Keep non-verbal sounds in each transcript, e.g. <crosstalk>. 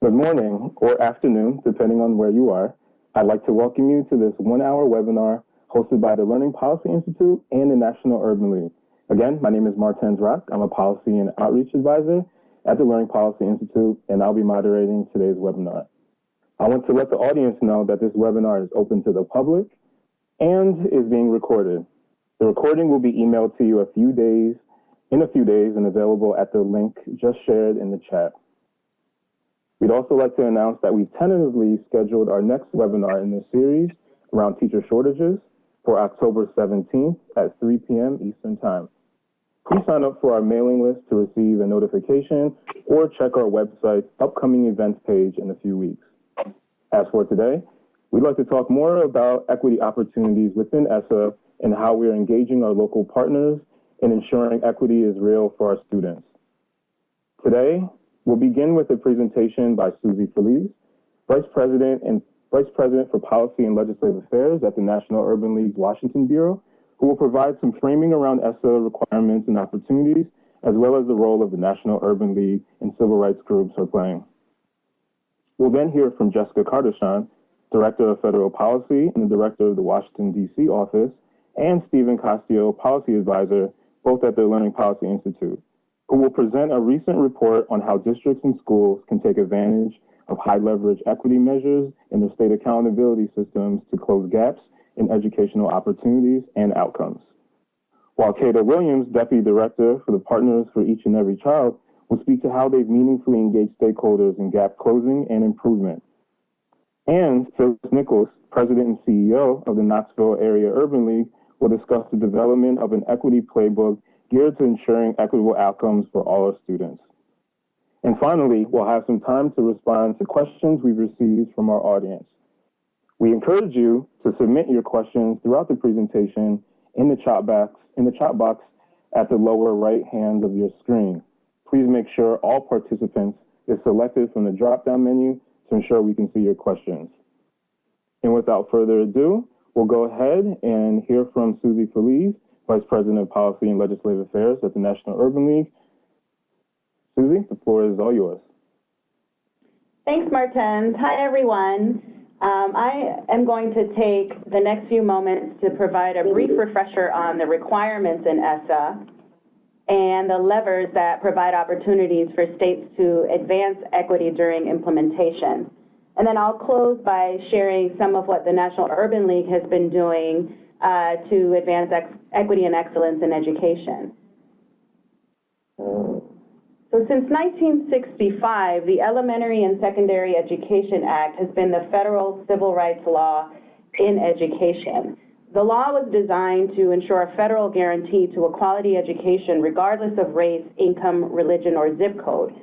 Good morning or afternoon, depending on where you are. I'd like to welcome you to this one-hour webinar hosted by the Learning Policy Institute and the National Urban League. Again, my name is Martens Rock. I'm a Policy and Outreach Advisor at the Learning Policy Institute, and I'll be moderating today's webinar. I want to let the audience know that this webinar is open to the public and is being recorded. The recording will be emailed to you a few days, in a few days and available at the link just shared in the chat. We'd also like to announce that we've tentatively scheduled our next webinar in this series around teacher shortages for October 17th at 3 p.m. Eastern Time. Please sign up for our mailing list to receive a notification or check our website's upcoming events page in a few weeks. As for today, we'd like to talk more about equity opportunities within ESSA and how we are engaging our local partners in ensuring equity is real for our students. Today, we'll begin with a presentation by Susie Feliz, Vice President and Vice President for Policy and Legislative Affairs at the National Urban League's Washington Bureau, who will provide some framing around ESSA requirements and opportunities, as well as the role of the National Urban League and civil rights groups are playing. We'll then hear from Jessica Cardichon, Director of Federal Policy and the Director of the Washington, D.C. office, and Stephen Kostyo, Policy Advisor, both at the Learning Policy Institute, who will present a recent report on how districts and schools can take advantage of high leverage equity measures in the state accountability systems to close gaps in educational opportunities and outcomes. While Kata Williams, Deputy Director for the Partners for Each and Every Child, will speak to how they've meaningfully engaged stakeholders in gap closing and improvement. And Phyllis Nichols, President and CEO of the Knoxville Area Urban League, will discuss the development of an equity playbook geared to ensuring equitable outcomes for all our students. And finally, we'll have some time to respond to questions we've received from our audience. We encourage you to submit your questions throughout the presentation in the chat box, in the chat box at the lower right hand of your screen. Please make sure all participants is selected from the drop-down menu to ensure we can see your questions. And without further ado, we'll go ahead and hear from Susie Feliz, Vice President of Policy and Legislative Affairs at the National Urban League. Susie, the floor is all yours. Thanks, Martens. Hi, everyone. Um, I am going to take the next few moments to provide a brief refresher on the requirements in ESSA and the levers that provide opportunities for states to advance equity during implementation. And then I'll close by sharing some of what the National Urban League has been doing uh, to advance equity and excellence in education. So since 1965, the Elementary and Secondary Education Act has been the federal civil rights law in education. The law was designed to ensure a federal guarantee to a quality education regardless of race, income, religion, or zip code.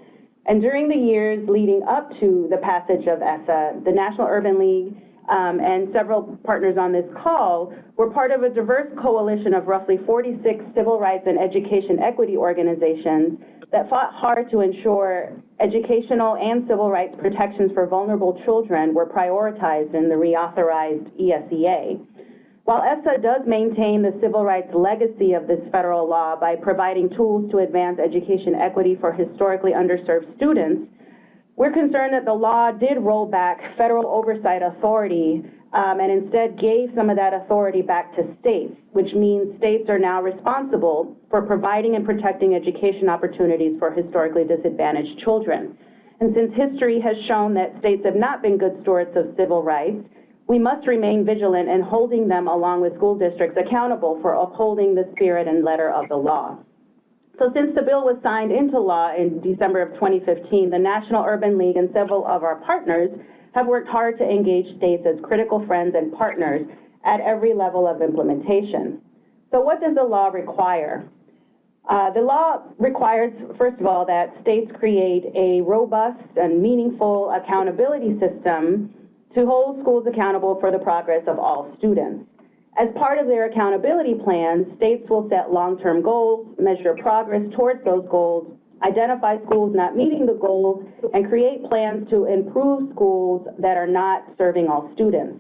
And during the years leading up to the passage of ESSA, the National Urban League um, and several partners on this call were part of a diverse coalition of roughly 46 civil rights and education equity organizations that fought hard to ensure educational and civil rights protections for vulnerable children were prioritized in the reauthorized ESEA. While ESSA does maintain the civil rights legacy of this federal law by providing tools to advance education equity for historically underserved students, we're concerned that the law did roll back federal oversight authority um, and instead gave some of that authority back to states, which means states are now responsible for providing and protecting education opportunities for historically disadvantaged children. And since history has shown that states have not been good stewards of civil rights, we must remain vigilant in holding them along with school districts accountable for upholding the spirit and letter of the law. So since the bill was signed into law in December of 2015, the National Urban League and several of our partners have worked hard to engage states as critical friends and partners at every level of implementation. So what does the law require? Uh, the law requires, first of all, that states create a robust and meaningful accountability system to hold schools accountable for the progress of all students. As part of their accountability plans, states will set long-term goals, measure progress towards those goals, identify schools not meeting the goals, and create plans to improve schools that are not serving all students.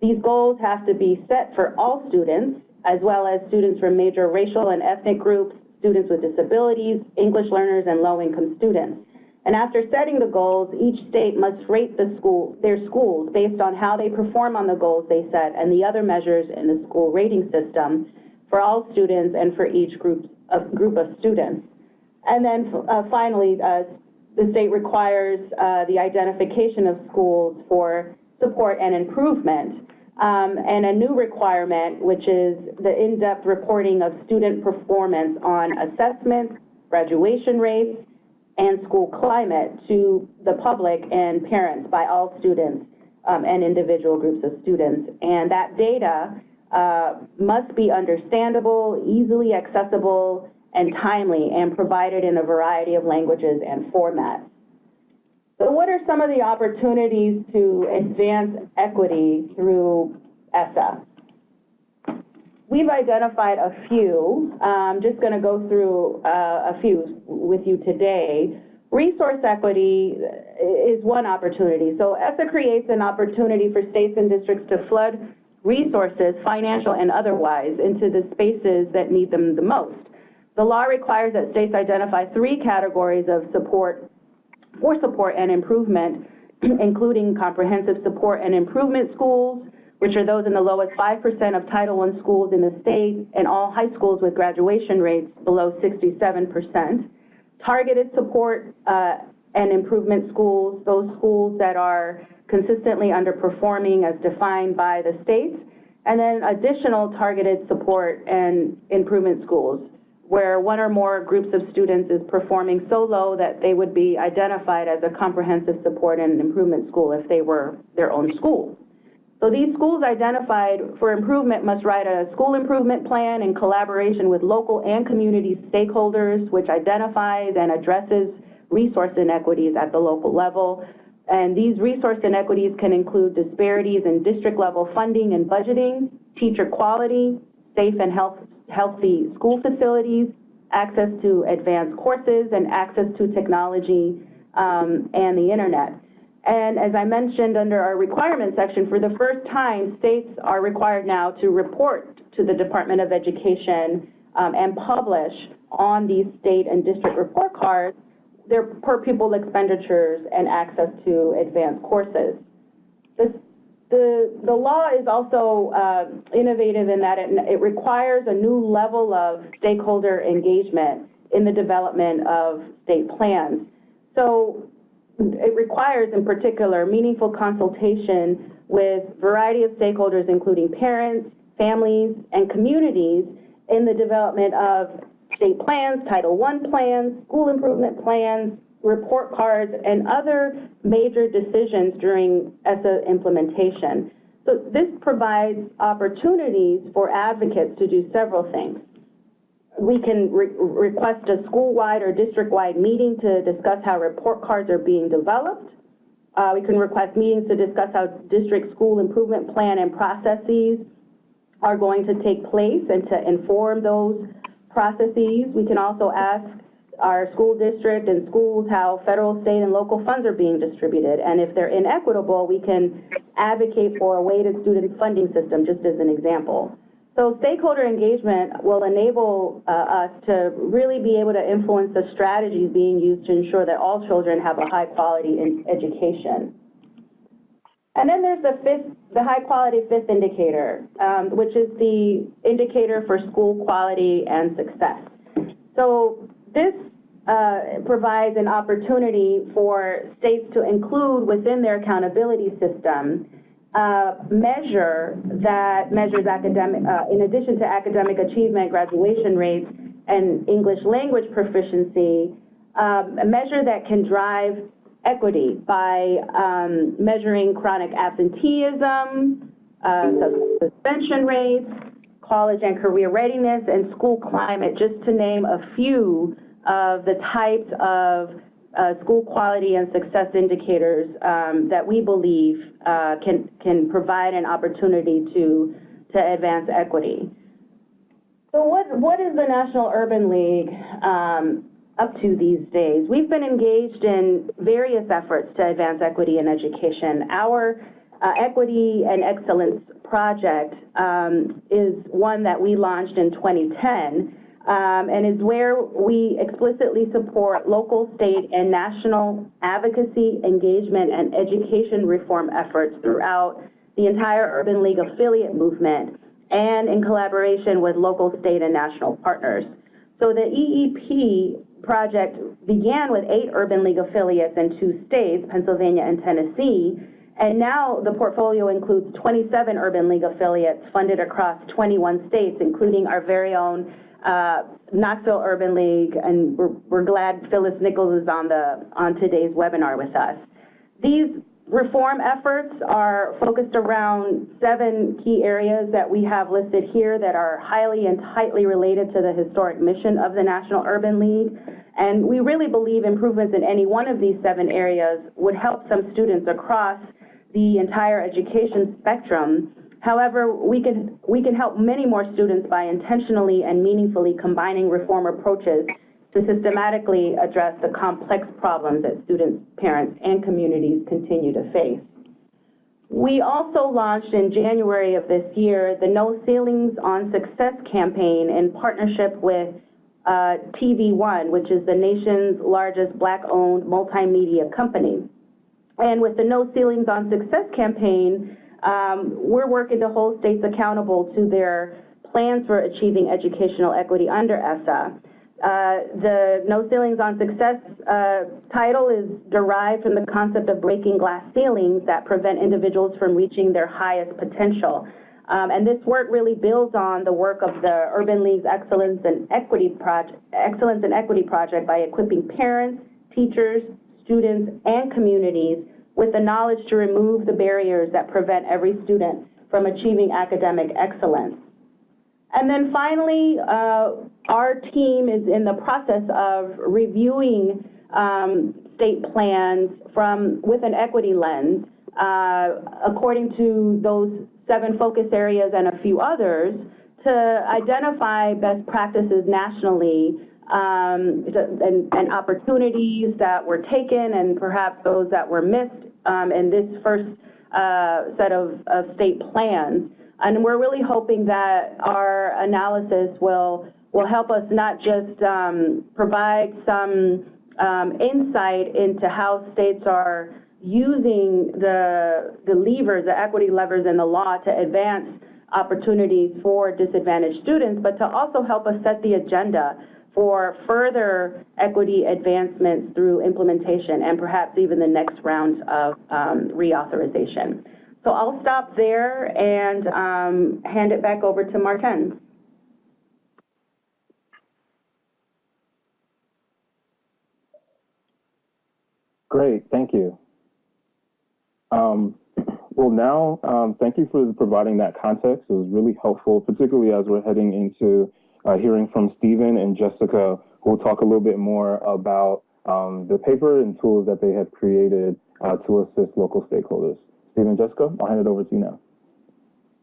These goals have to be set for all students, as well as students from major racial and ethnic groups, students with disabilities, English learners, and low-income students. And after setting the goals, each state must rate the school, their schools based on how they perform on the goals they set and the other measures in the school rating system for all students and for each group of, group of students. And then uh, finally, uh, the state requires uh, the identification of schools for support and improvement. Um, and a new requirement, which is the in-depth reporting of student performance on assessments, graduation rates, and school climate to the public and parents by all students um, and individual groups of students. And that data uh, must be understandable, easily accessible, and timely, and provided in a variety of languages and formats. So what are some of the opportunities to advance equity through ESSA? We've identified a few. I'm just going to go through uh, a few with you today. Resource equity is one opportunity. So ESSA creates an opportunity for states and districts to flood resources, financial and otherwise, into the spaces that need them the most. The law requires that states identify three categories of support for support and improvement, <clears throat> including comprehensive support and improvement schools, which are those in the lowest 5% of Title I schools in the state and all high schools with graduation rates below 67%. Targeted support uh, and improvement schools, those schools that are consistently underperforming as defined by the states, and then additional targeted support and improvement schools where one or more groups of students is performing so low that they would be identified as a comprehensive support and improvement school if they were their own school. So these schools identified for improvement must write a school improvement plan in collaboration with local and community stakeholders, which identifies and addresses resource inequities at the local level. And these resource inequities can include disparities in district level funding and budgeting, teacher quality, safe and health, healthy school facilities, access to advanced courses, and access to technology um, and the internet. And as I mentioned under our requirement section, for the first time, states are required now to report to the Department of Education um, and publish on these state and district report cards their per pupil expenditures and access to advanced courses. The, the law is also uh, innovative in that it, it requires a new level of stakeholder engagement in the development of state plans. So it requires, in particular, meaningful consultation with variety of stakeholders, including parents, families, and communities in the development of state plans, Title I plans, school improvement plans, report cards, and other major decisions during ESSA implementation. So this provides opportunities for advocates to do several things we can re request a school-wide or district-wide meeting to discuss how report cards are being developed. Uh, we can request meetings to discuss how district school improvement plan and processes are going to take place and to inform those processes. We can also ask our school district and schools how federal, state, and local funds are being distributed. And if they're inequitable, we can advocate for a weighted student funding system, just as an example. So stakeholder engagement will enable uh, us to really be able to influence the strategies being used to ensure that all children have a high quality education. And then there's the fifth, the high quality fifth indicator, um, which is the indicator for school quality and success. So this uh, provides an opportunity for states to include within their accountability system uh, measure that measures academic, uh, in addition to academic achievement, graduation rates, and English language proficiency, um, a measure that can drive equity by um, measuring chronic absenteeism, uh, suspension rates, college and career readiness, and school climate, just to name a few of the types of uh, school quality and success indicators um, that we believe uh, can, can provide an opportunity to, to advance equity. So what, what is the National Urban League um, up to these days? We've been engaged in various efforts to advance equity in education. Our uh, Equity and Excellence Project um, is one that we launched in 2010 um, and is where we explicitly support local, state, and national advocacy, engagement, and education reform efforts throughout the entire Urban League affiliate movement and in collaboration with local, state, and national partners. So the EEP project began with eight Urban League affiliates in two states, Pennsylvania and Tennessee, and now the portfolio includes 27 Urban League affiliates funded across 21 states, including our very own uh, Knoxville Urban League, and we're, we're glad Phyllis Nichols is on, the, on today's webinar with us. These reform efforts are focused around seven key areas that we have listed here that are highly and tightly related to the historic mission of the National Urban League. And we really believe improvements in any one of these seven areas would help some students across the entire education spectrum. However, we can, we can help many more students by intentionally and meaningfully combining reform approaches to systematically address the complex problems that students, parents, and communities continue to face. We also launched in January of this year the No Ceilings on Success campaign in partnership with uh, TV One, which is the nation's largest Black-owned multimedia company. And with the No Ceilings on Success campaign, um, we're working to hold states accountable to their plans for achieving educational equity under ESSA. Uh, the No Ceilings on Success uh, title is derived from the concept of breaking glass ceilings that prevent individuals from reaching their highest potential. Um, and this work really builds on the work of the Urban League's Excellence and Equity Project, Excellence and Equity Project by equipping parents, teachers, students, and communities with the knowledge to remove the barriers that prevent every student from achieving academic excellence. And then finally, uh, our team is in the process of reviewing um, state plans from with an equity lens uh, according to those seven focus areas and a few others to identify best practices nationally um, and, and, opportunities that were taken and perhaps those that were missed um, in this first uh, set of, of state plans. And we're really hoping that our analysis will, will help us not just um, provide some um, insight into how states are using the, the levers, the equity levers in the law to advance opportunities for disadvantaged students, but to also help us set the agenda for further equity advancements through implementation and perhaps even the next round of um, reauthorization. So I'll stop there and um, hand it back over to Martens. Great, thank you. Um, well, now, um, thank you for providing that context. It was really helpful, particularly as we're heading into uh, hearing from Stephen and Jessica, who will talk a little bit more about um, the paper and tools that they have created uh, to assist local stakeholders. Stephen and Jessica, I'll hand it over to you now.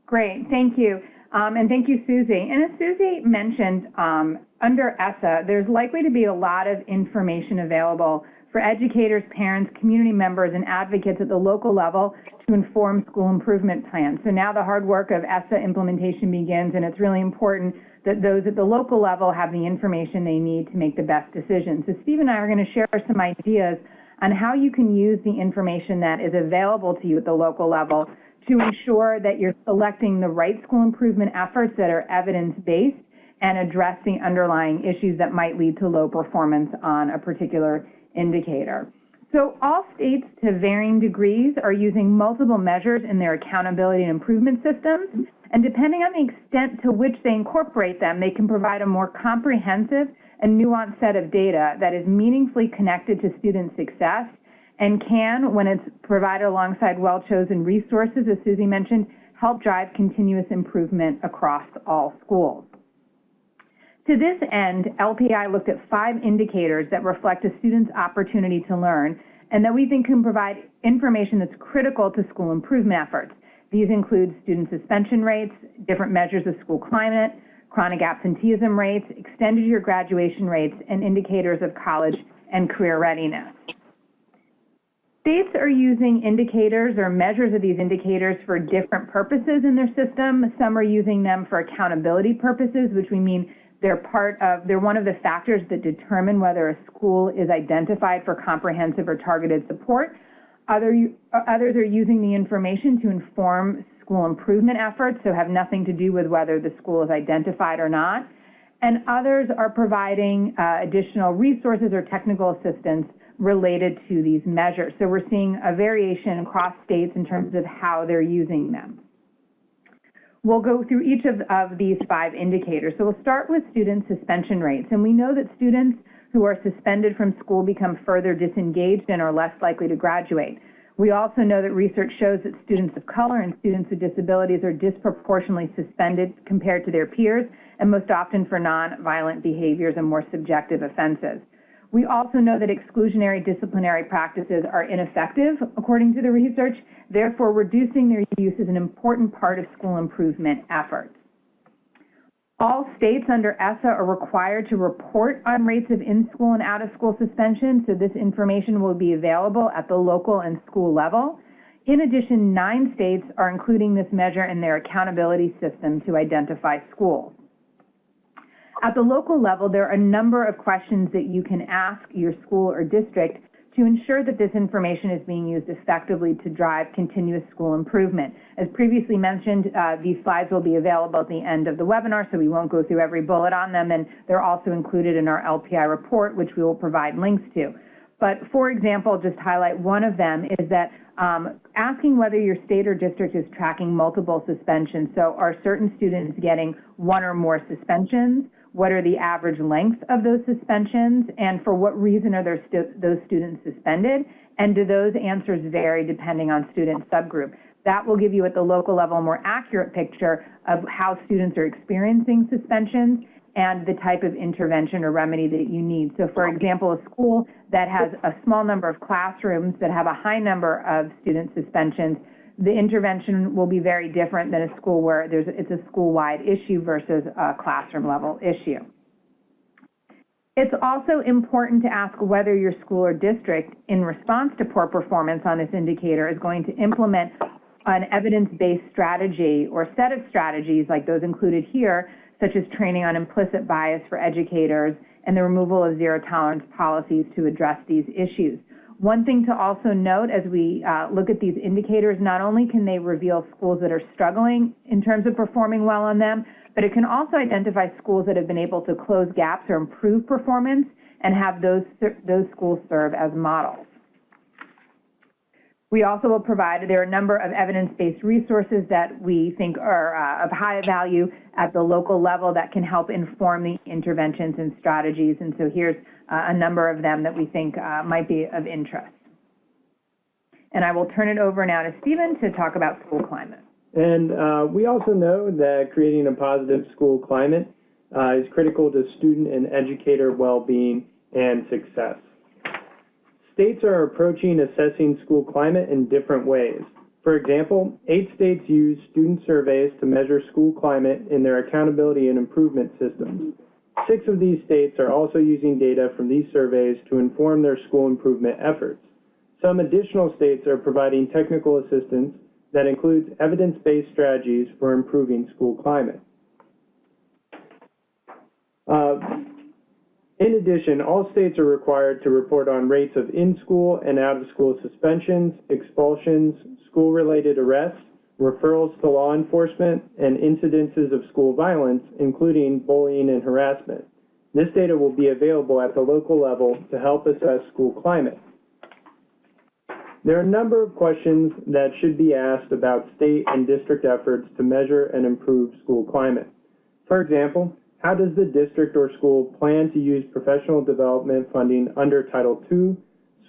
Great, thank you. Um, and thank you, Susie. And as Susie mentioned, um, under ESSA, there's likely to be a lot of information available for educators, parents, community members, and advocates at the local level to inform school improvement plans. So now the hard work of ESSA implementation begins, and it's really important that those at the local level have the information they need to make the best decisions. So Steve and I are going to share some ideas on how you can use the information that is available to you at the local level to ensure that you're selecting the right school improvement efforts that are evidence-based and address the underlying issues that might lead to low performance on a particular indicator. So all states to varying degrees are using multiple measures in their accountability and improvement systems. And depending on the extent to which they incorporate them, they can provide a more comprehensive and nuanced set of data that is meaningfully connected to student success and can, when it's provided alongside well-chosen resources, as Susie mentioned, help drive continuous improvement across all schools. To this end, LPI looked at five indicators that reflect a student's opportunity to learn and that we think can provide information that's critical to school improvement efforts. These include student suspension rates, different measures of school climate, chronic absenteeism rates, extended year graduation rates, and indicators of college and career readiness. States are using indicators or measures of these indicators for different purposes in their system. Some are using them for accountability purposes, which we mean They're part of, they're one of the factors that determine whether a school is identified for comprehensive or targeted support. Other, others are using the information to inform school improvement efforts, so have nothing to do with whether the school is identified or not. And others are providing uh, additional resources or technical assistance related to these measures. So we're seeing a variation across states in terms of how they're using them. We'll go through each of, of these five indicators. So we'll start with student suspension rates. And we know that students who are suspended from school become further disengaged and are less likely to graduate. We also know that research shows that students of color and students with disabilities are disproportionately suspended compared to their peers, and most often for nonviolent behaviors and more subjective offenses. We also know that exclusionary disciplinary practices are ineffective, according to the research. Therefore, reducing their use is an important part of school improvement efforts. All states under ESSA are required to report on rates of in-school and out-of-school suspension, so this information will be available at the local and school level. In addition, nine states are including this measure in their accountability system to identify schools. At the local level, there are a number of questions that you can ask your school or district to ensure that this information is being used effectively to drive continuous school improvement. As previously mentioned, uh, these slides will be available at the end of the webinar, so we won't go through every bullet on them, and they're also included in our LPI report, which we will provide links to. But for example, just highlight one of them is that um, asking whether your state or district is tracking multiple suspensions. So are certain students getting one or more suspensions? What are the average lengths of those suspensions? And for what reason are stu those students suspended? And do those answers vary depending on student subgroup? That will give you at the local level a more accurate picture of how students are experiencing suspensions and the type of intervention or remedy that you need. So for example, a school that has a small number of classrooms that have a high number of student suspensions the intervention will be very different than a school where there's it's a school-wide issue versus a classroom level issue. It's also important to ask whether your school or district, in response to poor performance on this indicator, is going to implement an evidence-based strategy or set of strategies like those included here, such as training on implicit bias for educators and the removal of zero tolerance policies to address these issues. One thing to also note as we uh, look at these indicators, not only can they reveal schools that are struggling in terms of performing well on them, but it can also identify schools that have been able to close gaps or improve performance and have those, those schools serve as models. We also will provide, there are a number of evidence-based resources that we think are uh, of high value at the local level that can help inform the interventions and strategies. And so here's uh, a number of them that we think uh, might be of interest. And I will turn it over now to Stephen to talk about school climate. And uh, we also know that creating a positive school climate uh, is critical to student and educator well-being and success. States are approaching assessing school climate in different ways. For example, eight states use student surveys to measure school climate in their accountability and improvement systems. Six of these states are also using data from these surveys to inform their school improvement efforts. Some additional states are providing technical assistance that includes evidence-based strategies for improving school climate. Uh, in addition, all states are required to report on rates of in-school and out-of-school suspensions, expulsions, school-related arrests, referrals to law enforcement, and incidences of school violence, including bullying and harassment. This data will be available at the local level to help assess school climate. There are a number of questions that should be asked about state and district efforts to measure and improve school climate. For example, how does the district or school plan to use professional development funding under Title II,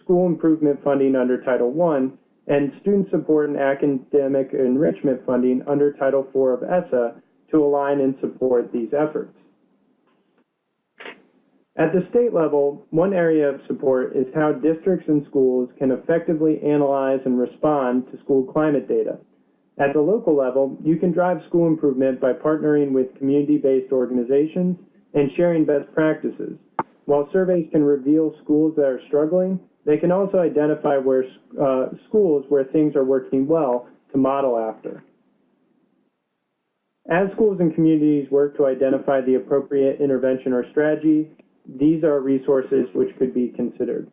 school improvement funding under Title I, and student support and academic enrichment funding under Title IV of ESSA to align and support these efforts? At the state level, one area of support is how districts and schools can effectively analyze and respond to school climate data. At the local level, you can drive school improvement by partnering with community-based organizations and sharing best practices. While surveys can reveal schools that are struggling, they can also identify where uh, schools where things are working well to model after. As schools and communities work to identify the appropriate intervention or strategy, these are resources which could be considered.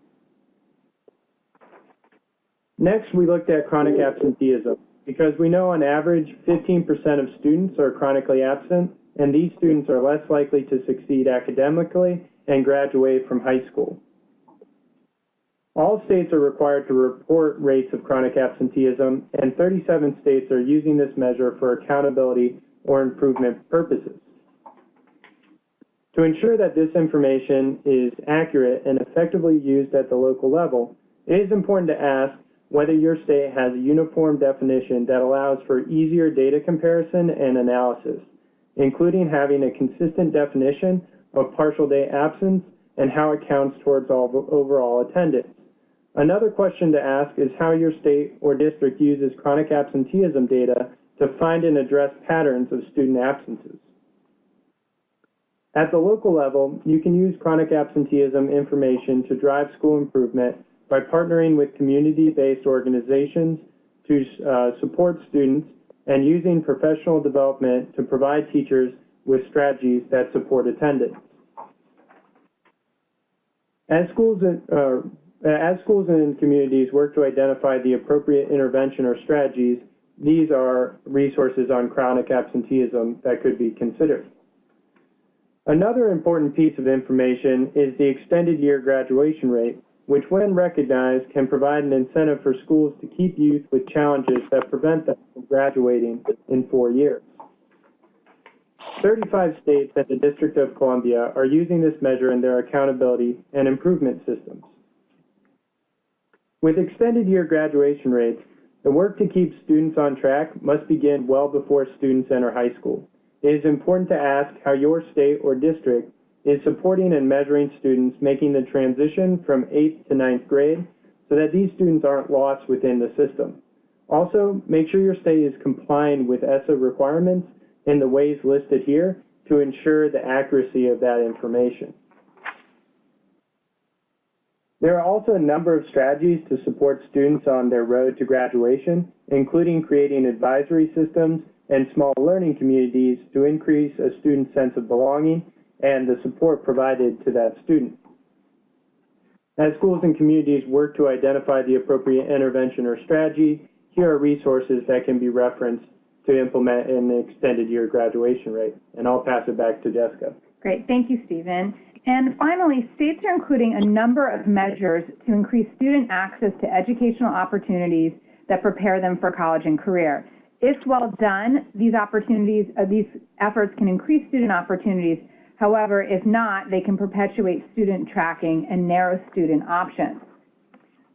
Next, we looked at chronic absenteeism because we know on average 15% of students are chronically absent, and these students are less likely to succeed academically and graduate from high school. All states are required to report rates of chronic absenteeism, and 37 states are using this measure for accountability or improvement purposes. To ensure that this information is accurate and effectively used at the local level, it is important to ask whether your state has a uniform definition that allows for easier data comparison and analysis, including having a consistent definition of partial day absence and how it counts towards all overall attendance. Another question to ask is how your state or district uses chronic absenteeism data to find and address patterns of student absences. At the local level, you can use chronic absenteeism information to drive school improvement by partnering with community-based organizations to uh, support students and using professional development to provide teachers with strategies that support attendance. As schools, uh, as schools and communities work to identify the appropriate intervention or strategies, these are resources on chronic absenteeism that could be considered. Another important piece of information is the extended year graduation rate, which when recognized can provide an incentive for schools to keep youth with challenges that prevent them from graduating in four years. 35 states and the District of Columbia are using this measure in their accountability and improvement systems. With extended year graduation rates, the work to keep students on track must begin well before students enter high school. It is important to ask how your state or district is supporting and measuring students making the transition from 8th to ninth grade so that these students aren't lost within the system. Also, make sure your state is complying with ESSA requirements in the ways listed here to ensure the accuracy of that information. There are also a number of strategies to support students on their road to graduation, including creating advisory systems and small learning communities to increase a student's sense of belonging and the support provided to that student. As schools and communities work to identify the appropriate intervention or strategy, here are resources that can be referenced to implement an extended year graduation rate. And I'll pass it back to Jessica. Great, thank you, Stephen. And finally, states are including a number of measures to increase student access to educational opportunities that prepare them for college and career. If well done, these opportunities, uh, these efforts can increase student opportunities. However, if not, they can perpetuate student tracking and narrow student options.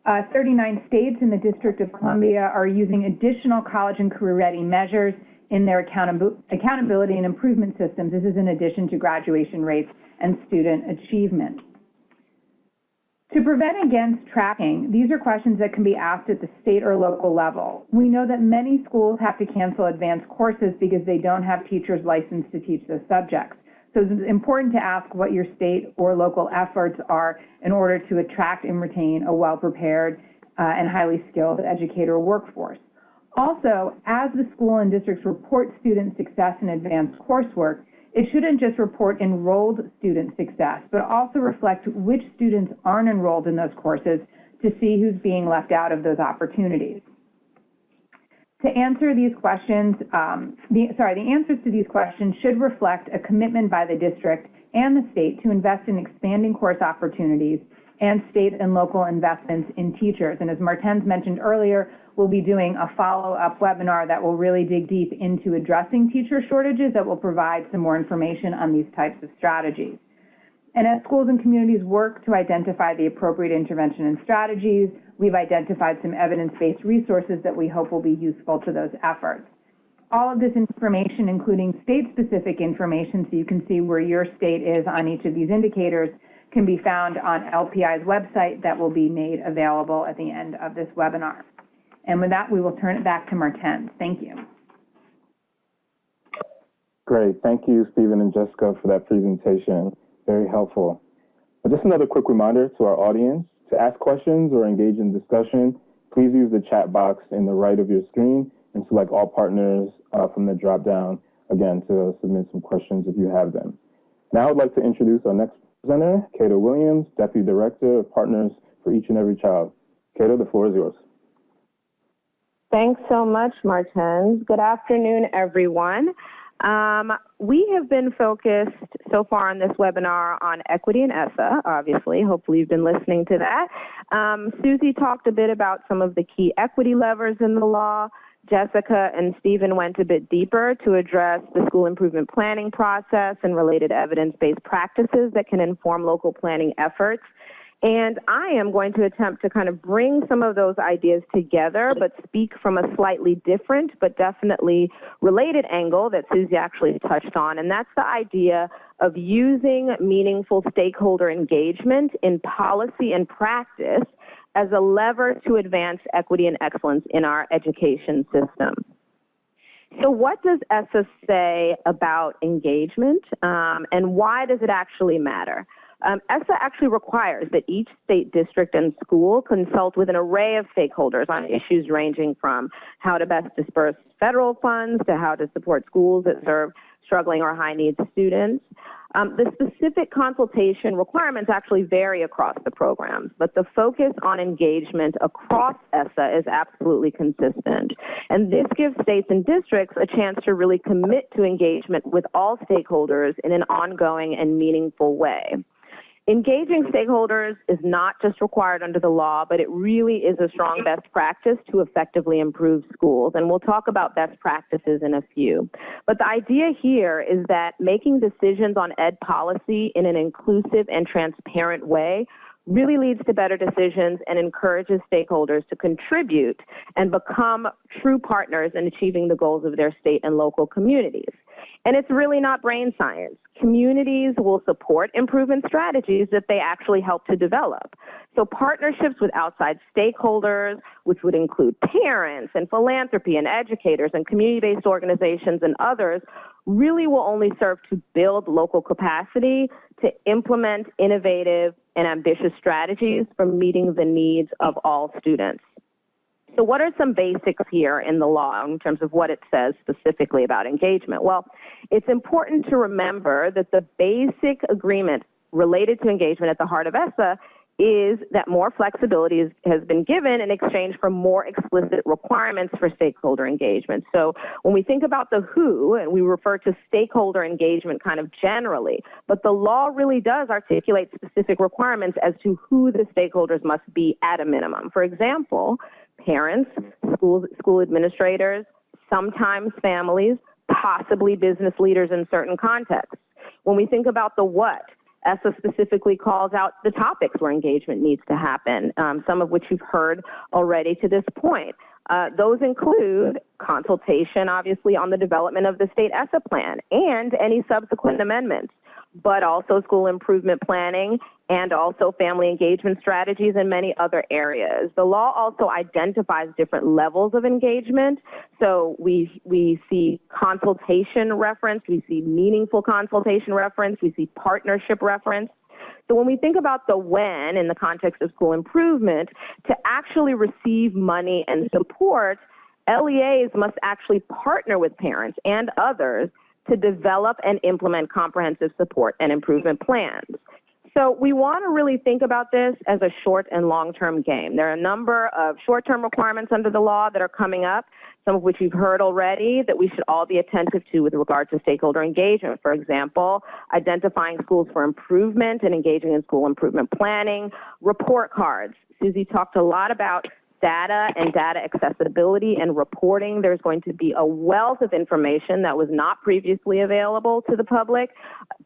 Uh, 39 states in the District of Columbia are using additional college and career ready measures in their accountability and improvement systems. This is in addition to graduation rates and student achievement. To prevent against tracking, these are questions that can be asked at the state or local level. We know that many schools have to cancel advanced courses because they don't have teachers licensed to teach those subjects. So it's important to ask what your state or local efforts are in order to attract and retain a well-prepared uh, and highly skilled educator workforce. Also, as the school and districts report student success in advanced coursework, it shouldn't just report enrolled student success, but also reflect which students aren't enrolled in those courses to see who's being left out of those opportunities. To answer these questions, um, the, sorry, the answers to these questions should reflect a commitment by the district and the state to invest in expanding course opportunities and state and local investments in teachers. And as Martens mentioned earlier, we'll be doing a follow-up webinar that will really dig deep into addressing teacher shortages that will provide some more information on these types of strategies. And as schools and communities work to identify the appropriate intervention and strategies, we've identified some evidence-based resources that we hope will be useful to those efforts. All of this information, including state-specific information, so you can see where your state is on each of these indicators, can be found on LPI's website that will be made available at the end of this webinar. And with that, we will turn it back to Martens. Thank you. Great. Thank you, Stephen and Jessica, for that presentation. Very helpful. Just another quick reminder to our audience, to ask questions or engage in discussion, please use the chat box in the right of your screen and select all partners uh, from the drop-down again, to submit some questions if you have them. Now I'd like to introduce our next presenter, Cato Williams, Deputy Director of Partners for Each and Every Child. Cato, the floor is yours. Thanks so much, Martens. Good afternoon, everyone. Um, we have been focused so far on this webinar on equity and ESSA, obviously. Hopefully you've been listening to that. Um, Susie talked a bit about some of the key equity levers in the law. Jessica and Stephen went a bit deeper to address the school improvement planning process and related evidence-based practices that can inform local planning efforts. And I am going to attempt to kind of bring some of those ideas together, but speak from a slightly different, but definitely related angle that Susie actually touched on. And that's the idea of using meaningful stakeholder engagement in policy and practice as a lever to advance equity and excellence in our education system. So what does ESSA say about engagement um, and why does it actually matter? Um, ESSA actually requires that each state district and school consult with an array of stakeholders on issues ranging from how to best disperse federal funds to how to support schools that serve struggling or high needs students. Um, the specific consultation requirements actually vary across the programs, but the focus on engagement across ESSA is absolutely consistent. And this gives states and districts a chance to really commit to engagement with all stakeholders in an ongoing and meaningful way. Engaging stakeholders is not just required under the law, but it really is a strong best practice to effectively improve schools. And we'll talk about best practices in a few. But the idea here is that making decisions on ed policy in an inclusive and transparent way really leads to better decisions and encourages stakeholders to contribute and become true partners in achieving the goals of their state and local communities. And it's really not brain science. Communities will support improvement strategies that they actually help to develop. So partnerships with outside stakeholders, which would include parents and philanthropy and educators and community-based organizations and others, really will only serve to build local capacity to implement innovative and ambitious strategies for meeting the needs of all students. So what are some basics here in the law in terms of what it says specifically about engagement? Well, it's important to remember that the basic agreement related to engagement at the heart of ESSA is that more flexibility is, has been given in exchange for more explicit requirements for stakeholder engagement. So when we think about the who, and we refer to stakeholder engagement kind of generally, but the law really does articulate specific requirements as to who the stakeholders must be at a minimum. For example, parents, school, school administrators, sometimes families, possibly business leaders in certain contexts. When we think about the what, ESSA specifically calls out the topics where engagement needs to happen, um, some of which you've heard already to this point. Uh, those include consultation, obviously, on the development of the state ESSA plan and any subsequent amendments but also school improvement planning and also family engagement strategies and many other areas. The law also identifies different levels of engagement. So we, we see consultation reference, we see meaningful consultation reference, we see partnership reference. So when we think about the when in the context of school improvement, to actually receive money and support, LEAs must actually partner with parents and others to develop and implement comprehensive support and improvement plans. So we want to really think about this as a short and long-term game. There are a number of short-term requirements under the law that are coming up, some of which you've heard already that we should all be attentive to with regard to stakeholder engagement. For example, identifying schools for improvement and engaging in school improvement planning, report cards. Susie talked a lot about data and data accessibility and reporting. There's going to be a wealth of information that was not previously available to the public,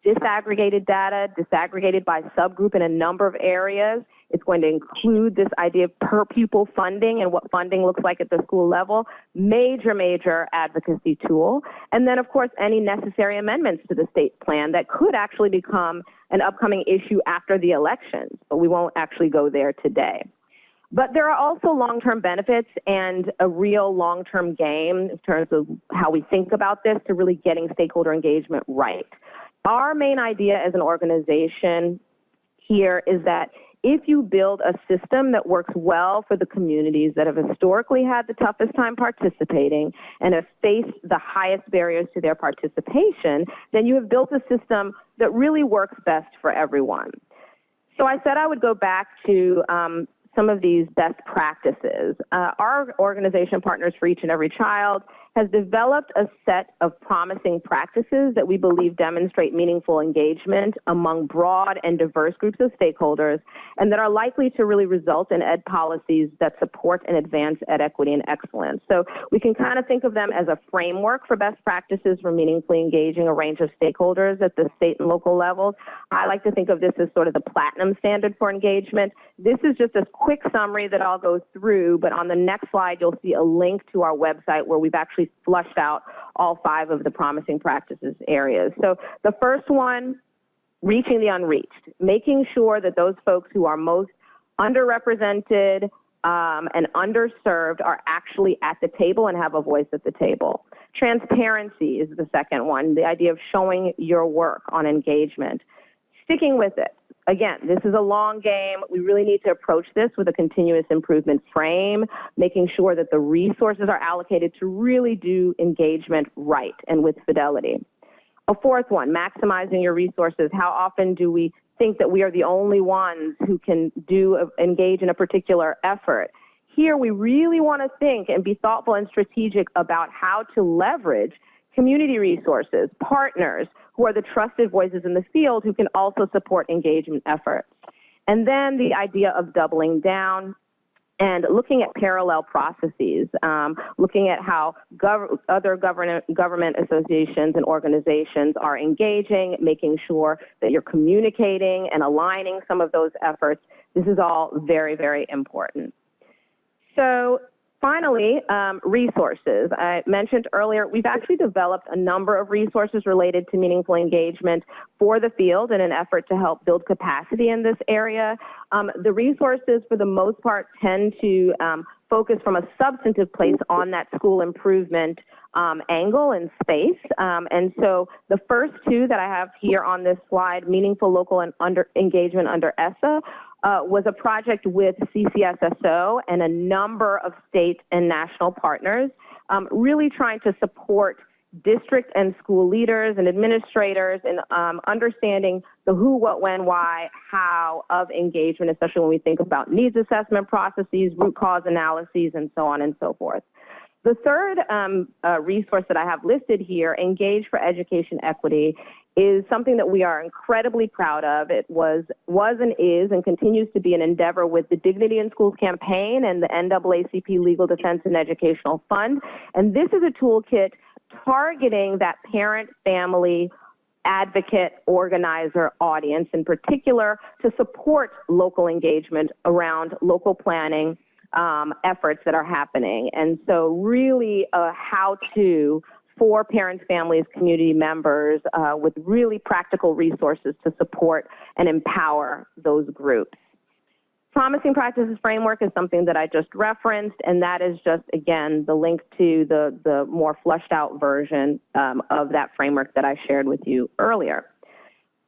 disaggregated data, disaggregated by subgroup in a number of areas. It's going to include this idea of per pupil funding and what funding looks like at the school level. Major, major advocacy tool. And then, of course, any necessary amendments to the state plan that could actually become an upcoming issue after the elections, but we won't actually go there today. But there are also long-term benefits and a real long-term game in terms of how we think about this to really getting stakeholder engagement right. Our main idea as an organization here is that if you build a system that works well for the communities that have historically had the toughest time participating and have faced the highest barriers to their participation, then you have built a system that really works best for everyone. So I said I would go back to um, some of these best practices. Uh, our organization, Partners for Each and Every Child, has developed a set of promising practices that we believe demonstrate meaningful engagement among broad and diverse groups of stakeholders and that are likely to really result in ed policies that support and advance ed equity and excellence. So we can kind of think of them as a framework for best practices for meaningfully engaging a range of stakeholders at the state and local levels. I like to think of this as sort of the platinum standard for engagement. This is just a quick summary that I'll go through, but on the next slide, you'll see a link to our website where we've actually actually flushed out all five of the promising practices areas. So the first one, reaching the unreached, making sure that those folks who are most underrepresented um, and underserved are actually at the table and have a voice at the table. Transparency is the second one, the idea of showing your work on engagement. Sticking with it, again, this is a long game. We really need to approach this with a continuous improvement frame, making sure that the resources are allocated to really do engagement right and with fidelity. A fourth one, maximizing your resources. How often do we think that we are the only ones who can do engage in a particular effort? Here, we really want to think and be thoughtful and strategic about how to leverage community resources, partners, who are the trusted voices in the field who can also support engagement efforts. And then the idea of doubling down and looking at parallel processes, um, looking at how gov other government, government associations and organizations are engaging, making sure that you're communicating and aligning some of those efforts. This is all very, very important. So Finally, um, resources. I mentioned earlier, we've actually developed a number of resources related to meaningful engagement for the field in an effort to help build capacity in this area. Um, the resources, for the most part, tend to um, focus from a substantive place on that school improvement um, angle and space. Um, and so the first two that I have here on this slide, meaningful local and under engagement under ESSA, uh, was a project with CCSSO and a number of state and national partners, um, really trying to support district and school leaders and administrators in um, understanding the who, what, when, why, how of engagement, especially when we think about needs assessment processes, root cause analyses, and so on and so forth. The third um, uh, resource that I have listed here, Engage for Education Equity, is something that we are incredibly proud of. It was, was and is and continues to be an endeavor with the Dignity in Schools campaign and the NAACP Legal Defense and Educational Fund. And this is a toolkit targeting that parent, family, advocate, organizer audience in particular to support local engagement around local planning um, efforts that are happening. And so really a how-to for parents, families, community members uh, with really practical resources to support and empower those groups. Promising Practices Framework is something that I just referenced, and that is just, again, the link to the, the more fleshed out version um, of that framework that I shared with you earlier.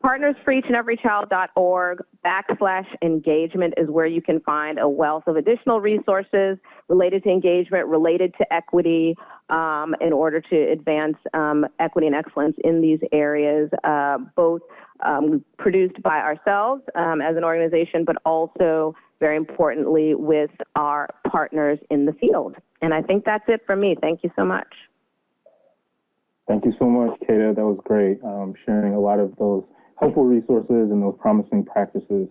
Partnersforeachandeverychild.org backslash engagement is where you can find a wealth of additional resources related to engagement, related to equity, um, in order to advance um, equity and excellence in these areas, uh, both um, produced by ourselves um, as an organization, but also very importantly with our partners in the field. And I think that's it for me. Thank you so much. Thank you so much, Kata. That was great, um, sharing a lot of those helpful resources and those promising practices.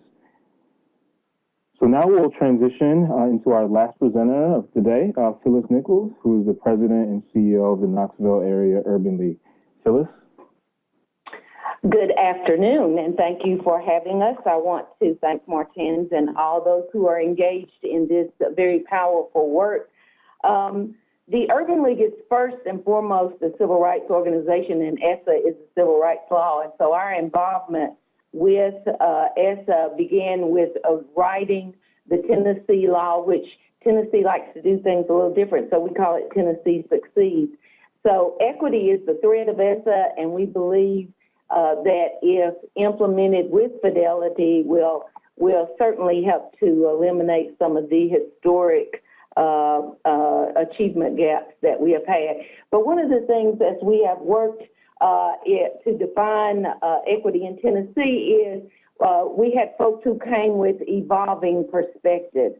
So now we'll transition uh, into our last presenter of today, uh, Phyllis Nichols, who is the president and CEO of the Knoxville Area Urban League. Phyllis? Good afternoon, and thank you for having us. I want to thank Martens and all those who are engaged in this very powerful work. Um, the Urban League is first and foremost a civil rights organization, and ESSA is a civil rights law. And so our involvement with uh, ESSA began with uh, writing the Tennessee law, which Tennessee likes to do things a little different, so we call it Tennessee Succeeds. So equity is the thread of ESSA, and we believe uh, that if implemented with fidelity, will will certainly help to eliminate some of the historic uh, uh, achievement gaps that we have had. But one of the things as we have worked uh, it, to define uh, equity in Tennessee is we had folks who came with evolving perspectives.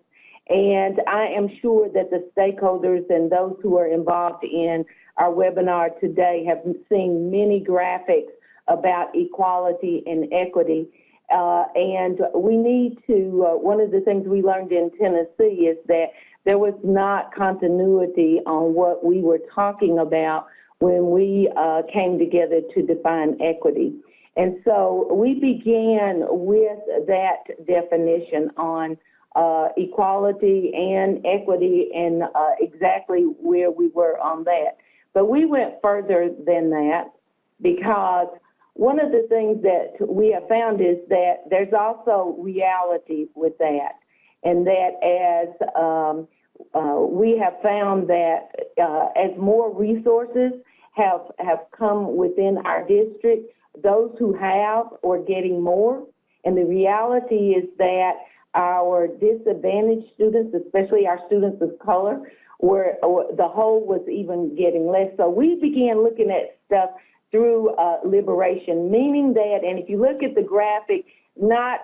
And I am sure that the stakeholders and those who are involved in our webinar today have seen many graphics about equality and equity. Uh, and we need to, uh, one of the things we learned in Tennessee is that there was not continuity on what we were talking about when we uh, came together to define equity. And so we began with that definition on uh, equality and equity and uh, exactly where we were on that. But we went further than that because one of the things that we have found is that there's also reality with that. And that as um, uh, we have found that uh, as more resources have, have come within our district, those who have are getting more. And the reality is that our disadvantaged students, especially our students of color, were the whole was even getting less. So we began looking at stuff through uh, liberation, meaning that, and if you look at the graphic, not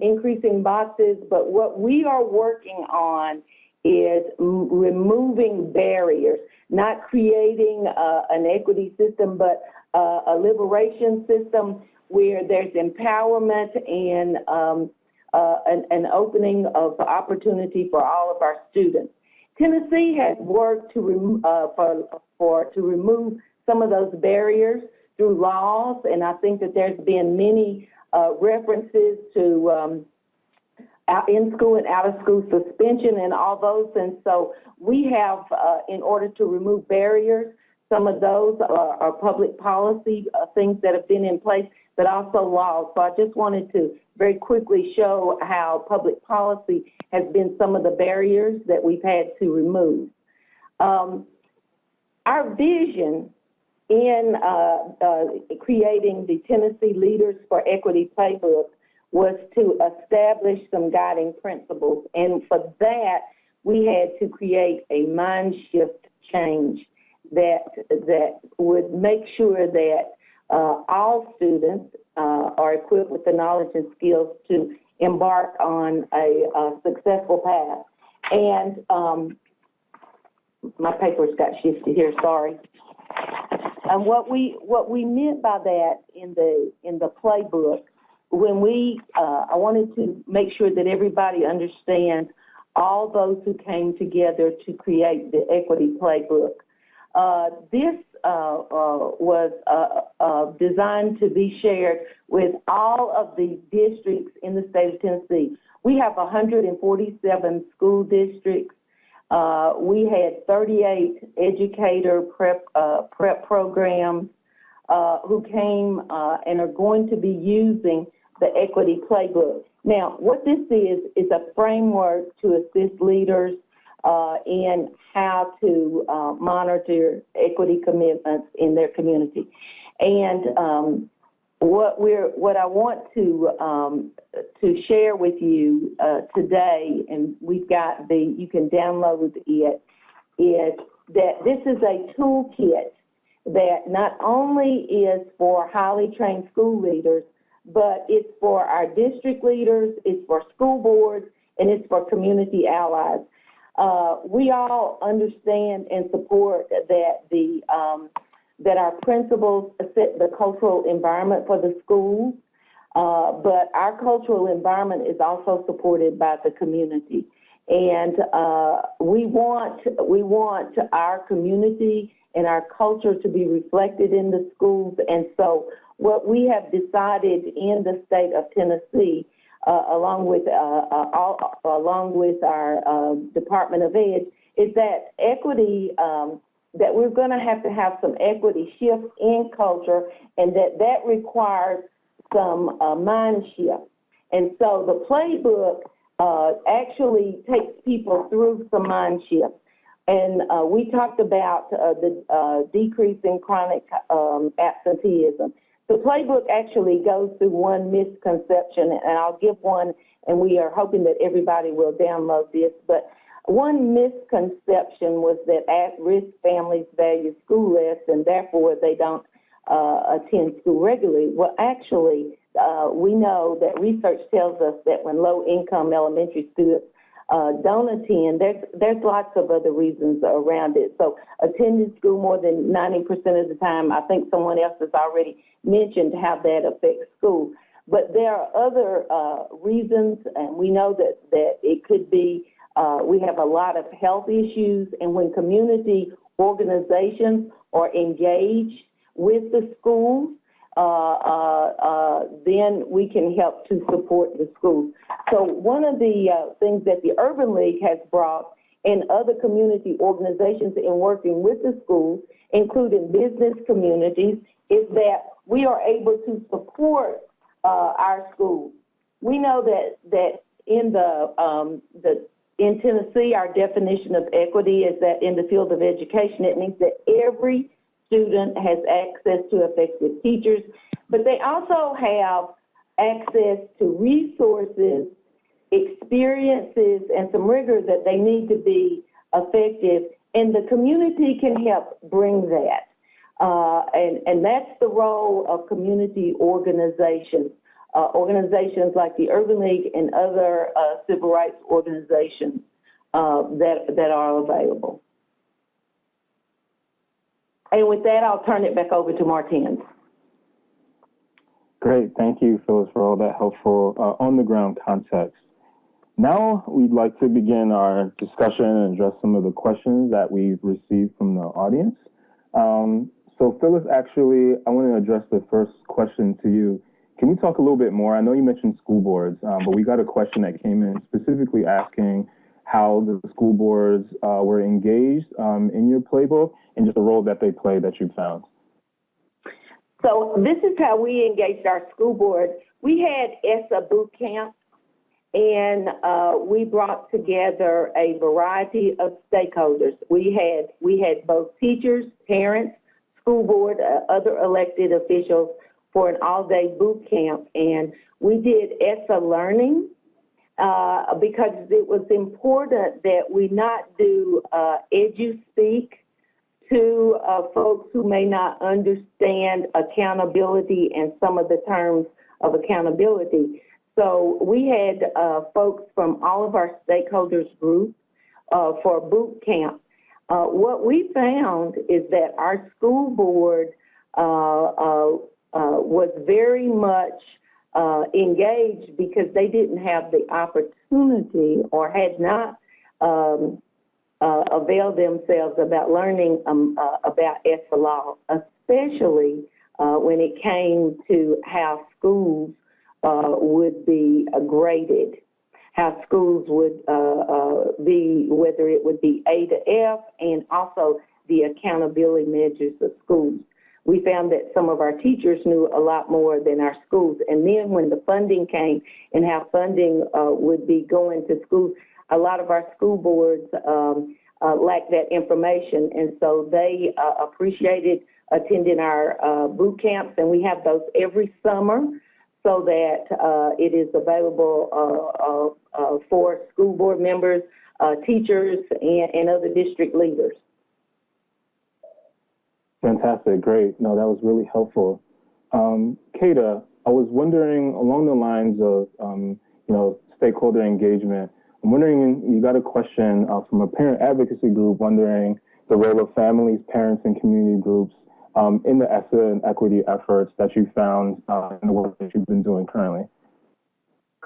increasing boxes, but what we are working on is removing barriers, not creating uh, an equity system, but uh, a liberation system where there's empowerment and um, uh, an, an, opening of opportunity for all of our students. Tennessee has worked to, uh, for, for, to remove some of those barriers through laws, and I think that there's been many uh, references to um, in school and out of school suspension and all those. And so we have, uh, in order to remove barriers, some of those are, are public policy uh, things that have been in place, but also laws. So I just wanted to very quickly show how public policy has been some of the barriers that we've had to remove. Um, our vision in uh, uh, creating the Tennessee Leaders for Equity Playbook was to establish some guiding principles. And for that, we had to create a mind shift change that, that would make sure that uh, all students uh, are equipped with the knowledge and skills to embark on a, a successful path. And um, my papers got shifted here, sorry. And what we what we meant by that in the in the playbook when we, uh, I wanted to make sure that everybody understands all those who came together to create the equity playbook. Uh, this uh, uh was uh, uh, designed to be shared with all of the districts in the state of Tennessee. We have 147 school districts. We had 38 educator prep, prep programs who came and are going to be using the equity playbook. Now, what this is, is a framework to assist leaders uh, in how to uh, monitor equity commitments in their community. And um, what we're, what I want to um, to share with you uh, today, and we've got the, you can download it, is that this is a toolkit that not only is for highly trained school leaders, but it's for our district leaders, it's for school boards, and it's for community allies. Uh, we all understand and support that the um, that our principals set the cultural environment for the schools, uh, but our cultural environment is also supported by the community, and uh, we want we want our community and our culture to be reflected in the schools, and so what we have decided in the state of Tennessee, uh, along with uh, uh all, along with our um, Department of Ed, is that equity. Um, that we're going to have to have some equity shift in culture, and that that requires some uh, mind shift. And so the playbook uh, actually takes people through some mind shift. And uh, we talked about uh, the uh, decrease in chronic um, absenteeism. The playbook actually goes through one misconception, and I'll give one and we are hoping that everybody will download this. But one misconception was that at-risk families value school less and therefore they don't uh, attend school regularly. Well, actually, uh, we know that research tells us that when low-income elementary students uh, don't attend, there's, there's lots of other reasons around it. So attending school more than 90% of the time, I think someone else has already mentioned how that affects school. But there are other uh, reasons, and we know that, that it could be, uh, we have a lot of health issues, and when community organizations are engaged with the schools, uh, uh, uh, then we can help to support the schools. So one of the uh, things that the Urban League has brought and other community organizations in working with the schools, including business communities, is that we are able to support our schools. We know that that in the um, the in Tennessee, our definition of equity is that in the field of education, it means that every student has access to effective teachers, but they also have access to resources, experiences, and some rigor that they need to be effective, and the community can help bring that. Uh, and, and that's the role of community organizations, uh, organizations like the Urban League and other uh, civil rights organizations uh, that, that are available. And with that, I'll turn it back over to Martens. Great. Thank you, Phyllis, for all that helpful uh, on-the-ground context. Now we'd like to begin our discussion and address some of the questions that we've received from the audience. Um, so Phyllis, actually, I want to address the first question to you. Can you talk a little bit more? I know you mentioned school boards, um, but we got a question that came in specifically asking how the school boards uh, were engaged um, in your playbook and just the role that they play that you found. So this is how we engaged our school board. We had ESSA boot camp, and uh, we brought together a variety of stakeholders. We had we had both teachers, parents, school board, uh, other elected officials for an all-day boot camp, and we did ESSA learning uh, because it was important that we not do uh, to uh, folks who may not understand accountability and some of the terms of accountability. So we had uh, folks from all of our stakeholders group uh, for boot camp. Uh, what we found is that our school board uh, uh, uh, was very much engaged because they didn't have the opportunity or had not um, uh, avail themselves about learning um, uh, about ESSA law, especially uh, when it came to how schools uh, would be graded, how schools would uh, uh, be, whether it would be A to F, and also the accountability measures of schools. We found that some of our teachers knew a lot more than our schools. And then when the funding came and how funding would be going to schools, a lot of our school boards um, uh, lacked that information, and so they uh, appreciated attending our uh, boot camps, and we have those every summer so that uh, it is available uh, uh, for school board members, teachers, and, and other district leaders. Fantastic, great. No, that was really helpful. Um, Kata, I was wondering along the lines of, um, you know, stakeholder engagement, I'm wondering, you got a question uh, from a parent advocacy group wondering the role of families, parents, and community groups um, in the ESSA and equity efforts that you found uh, in the work that you've been doing currently.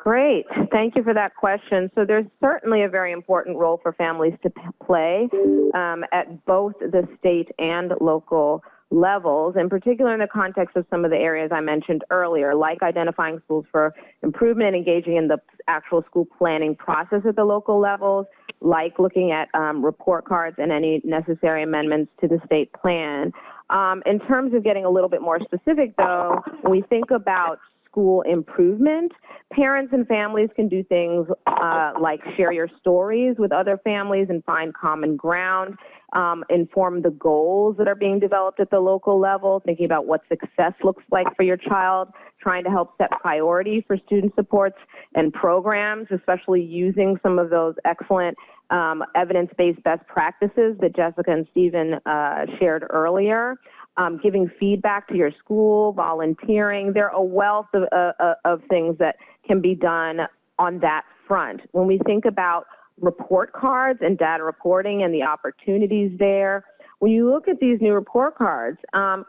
Great. Thank you for that question. So there's certainly a very important role for families to play um, at both the state and local levels, in particular in the context of some of the areas I mentioned earlier, like identifying schools for improvement and engaging in the actual school planning process at the local levels, like looking at um, report cards and any necessary amendments to the state plan. Um, in terms of getting a little bit more specific, though, when we think about school improvement. Parents and families can do things uh, like share your stories with other families and find common ground. um, inform the goals that are being developed at the local level, thinking about what success looks like for your child, trying to help set priority for student supports and programs, especially using some of those excellent um, evidence-based best practices that Jessica and Stephen uh, shared earlier. Um, giving feedback to your school, volunteering. There are a wealth of, uh, uh of things that can be done on that front. When we think about report cards and data reporting and the opportunities there, when you look at these new report cards, um,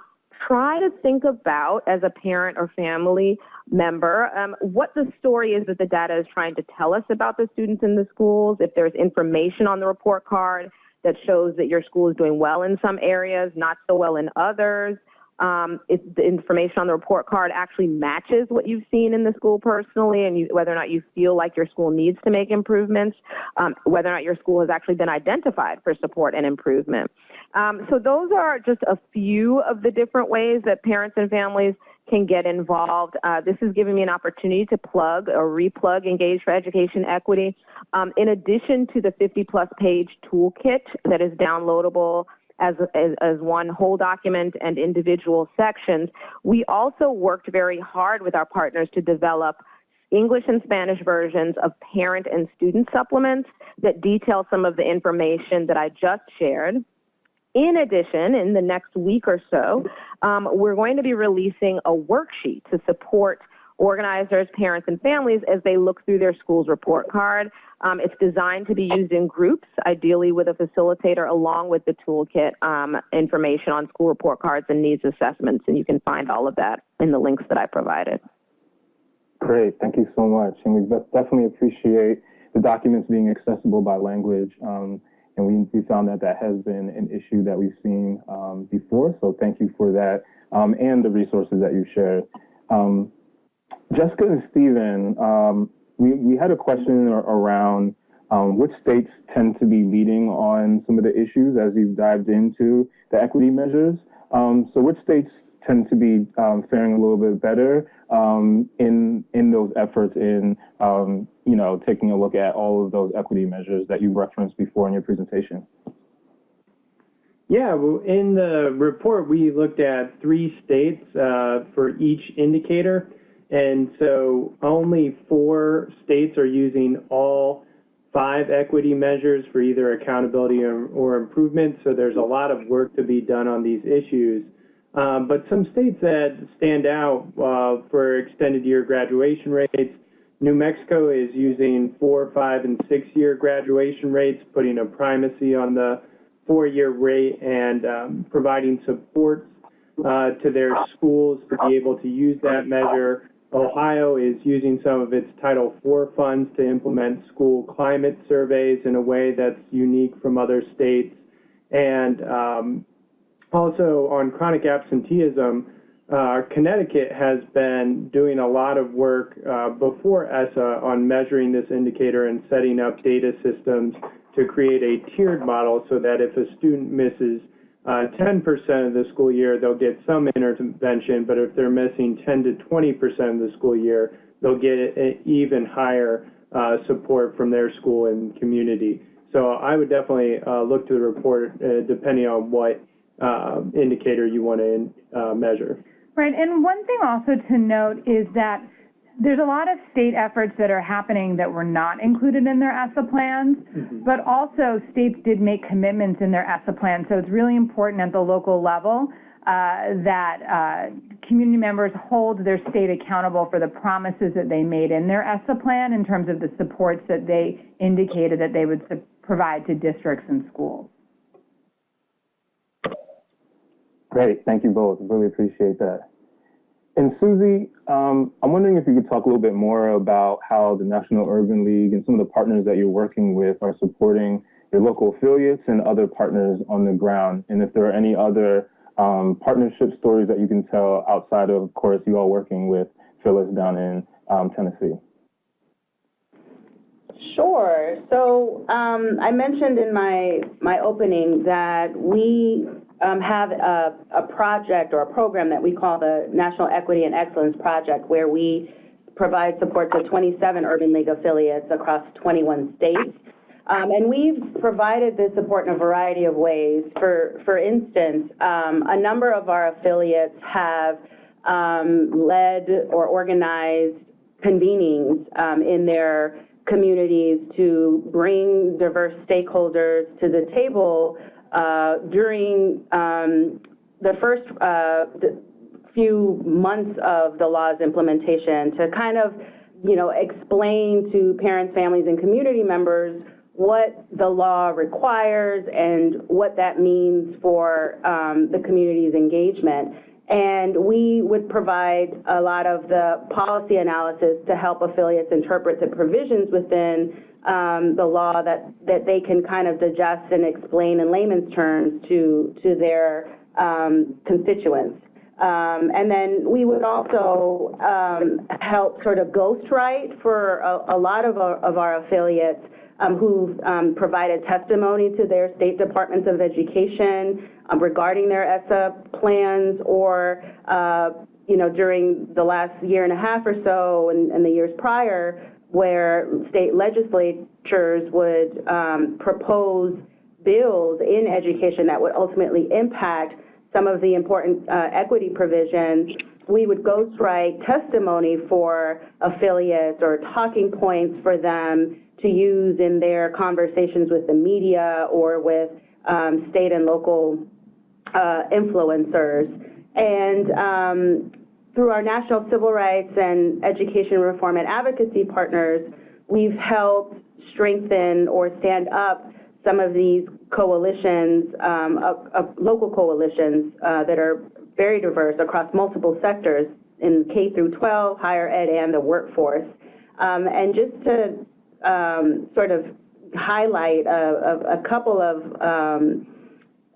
try to think about as a parent or family member um, what the story is that the data is trying to tell us about the students in the schools. If there's information on the report card that shows that your school is doing well in some areas, not so well in others. Um, if the information on the report card actually matches what you've seen in the school personally and you, whether or not you feel like your school needs to make improvements, um, whether or not your school has actually been identified for support and improvement. Um, so those are just a few of the different ways that parents and families can get involved. Uh, this is giving me an opportunity to plug or replug Engage for Education Equity. Um, in addition to the 50 plus page toolkit that is downloadable as, as, as, one whole document and individual sections, we also worked very hard with our partners to develop English and Spanish versions of parent and student supplements that detail some of the information that I just shared. In addition, in the next week or so, um, we're going to be releasing a worksheet to support organizers, parents, and families as they look through their school's report card. Um, it's designed to be used in groups, ideally with a facilitator along with the toolkit um, information on school report cards and needs assessments, and you can find all of that in the links that I provided. Great, thank you so much. And we definitely appreciate the documents being accessible by language. Um, and we, we found that that has been an issue that we've seen um, before. So thank you for that um, and the resources that you shared. Um, Jessica and Stephen, um, we, we had a question around um, which states tend to be leading on some of the issues as you've dived into the equity measures. Um, so which states tend to be faring a little bit better in in those efforts in you know taking a look at all of those equity measures that you referenced before in your presentation? Yeah, well, in the report we looked at three states uh, for each indicator. And so only four states are using all five equity measures for either accountability or, or improvement. So there's a lot of work to be done on these issues. Um, but some states that stand out uh, for extended year graduation rates, New Mexico is using four, five, and six year graduation rates, putting a primacy on the four year rate and um, providing support uh, to their schools to be able to use that measure. Ohio is using some of its Title IV funds to implement school climate surveys in a way that's unique from other states. And um, also on chronic absenteeism, uh, Connecticut has been doing a lot of work uh, before ESSA on measuring this indicator and setting up data systems to create a tiered model so that if a student misses 10% uh, of the school year, they'll get some intervention, but if they're missing 10 to 20% of the school year, they'll get even higher uh, support from their school and community. So I would definitely uh, look to the report uh, depending on what indicator you want to measure. Right, and one thing also to note is that there's a lot of state efforts that are happening that were not included in their ESSA plans, mm-hmm. but also states did make commitments in their ESSA plans. So it's really important at the local level uh, that uh, community members hold their state accountable for the promises that they made in their ESSA plan in terms of the supports that they indicated that they would provide to districts and schools. Great, thank you both. Really appreciate that. And Susie, um, I'm wondering if you could talk a little bit more about how the National Urban League and some of the partners that you're working with are supporting your local affiliates and other partners on the ground, and if there are any other um, partnership stories that you can tell outside of, of course, you all working with Phyllis down in um, Tennessee. Sure. So um, I mentioned in my my opening that we um, have a, a project or a program that we call the National Equity and Excellence Project, where we provide support to 27 Urban League affiliates across 21 states. Um, and we've provided this support in a variety of ways. For, for instance, um, a number of our affiliates have um, led or organized convenings um, in their communities to bring diverse stakeholders to the table uh, during um, the first uh, the few months of the law's implementation to kind of, you know, explain to parents, families, and community members what the law requires and what that means for um, the community's engagement. And we would provide a lot of the policy analysis to help affiliates interpret the provisions within um, the law that, that they can kind of digest and explain in layman's terms to, to their um, constituents. Um, and then we would also um, help sort of ghostwrite for a, a lot of our, of our affiliates um, who've um, provided testimony to their state departments of education regarding their ESSA plans or, uh, you know, during the last year and a half or so and, and the years prior where state legislatures would um, propose bills in education that would ultimately impact some of the important uh, equity provisions, we would ghostwrite testimony for affiliates or talking points for them to use in their conversations with the media or with um, state and local uh, influencers. And um, through our national civil rights and education reform and advocacy partners, we've helped strengthen or stand up some of these coalitions, um, local coalitions uh, that are very diverse across multiple sectors in K through 12, higher ed, and the workforce. Um, and just to um, sort of highlight a, a, a couple of, um,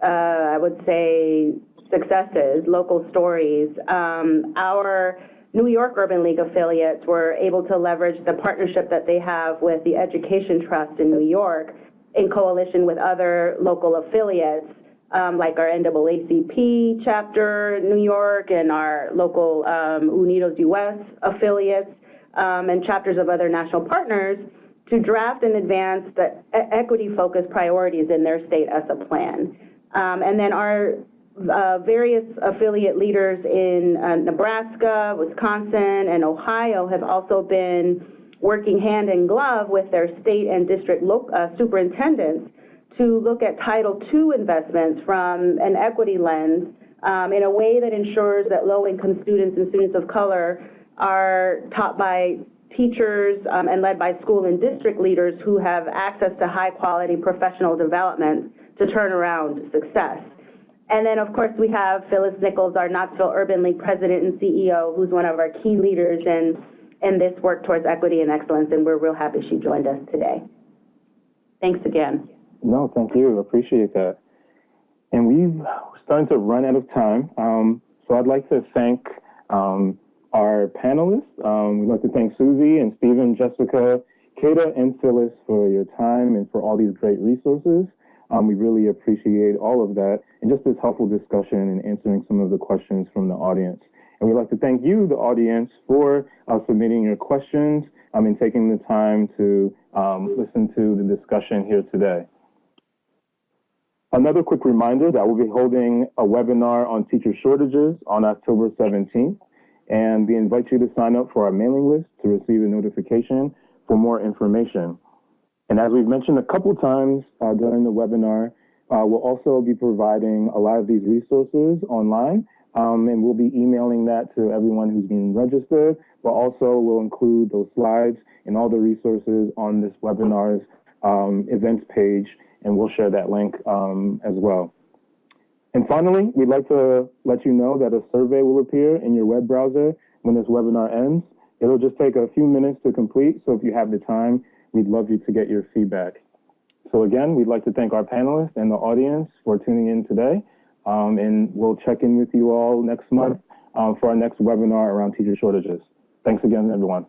uh, I would say, successes, local stories. Um, our New York Urban League affiliates were able to leverage the partnership that they have with the Education Trust in New York in coalition with other local affiliates, um, like our NAACP chapter New York and our local um, Unidos US affiliates um, and chapters of other national partners to draft and advance the equity-focused priorities in their state ESSA plan. Um, and then our uh, various affiliate leaders in uh, Nebraska, Wisconsin, and Ohio have also been working hand in glove with their state and district uh, superintendents to look at Title II investments from an equity lens um, in a way that ensures that low-income students and students of color are taught by teachers um, and led by school and district leaders who have access to high-quality professional development to turn around success. And then, of course, we have Phyllis Nichols, our Knoxville Urban League president and CEO, who's one of our key leaders in in this work towards equity and excellence, and we're real happy she joined us today. Thanks again. No, thank you. Appreciate that. And we've starting to run out of time. Um, so I'd like to thank um, our panelists. Um, we'd like to thank Susie and Stephen, Jessica, Kata, and Phyllis for your time and for all these great resources. Um, we really appreciate all of that and just this helpful discussion and answering some of the questions from the audience. And we'd like to thank you, the audience, for uh, submitting your questions um, and taking the time to um, listen to the discussion here today. Another quick reminder that we'll be holding a webinar on teacher shortages on October 17th, and we invite you to sign up for our mailing list to receive a notification for more information. And as we've mentioned a couple times uh, during the webinar, uh, we'll also be providing a lot of these resources online um, and we'll be emailing that to everyone who's been registered, but also we'll include those slides and all the resources on this webinar's um, events page, and we'll share that link um, as well. And finally, we'd like to let you know that a survey will appear in your web browser when this webinar ends. It'll just take a few minutes to complete, so if you have the time, we'd love you to get your feedback. So again, we'd like to thank our panelists and the audience for tuning in today. Um, and we'll check in with you all next month um, for our next webinar around teacher shortages. Thanks again, everyone.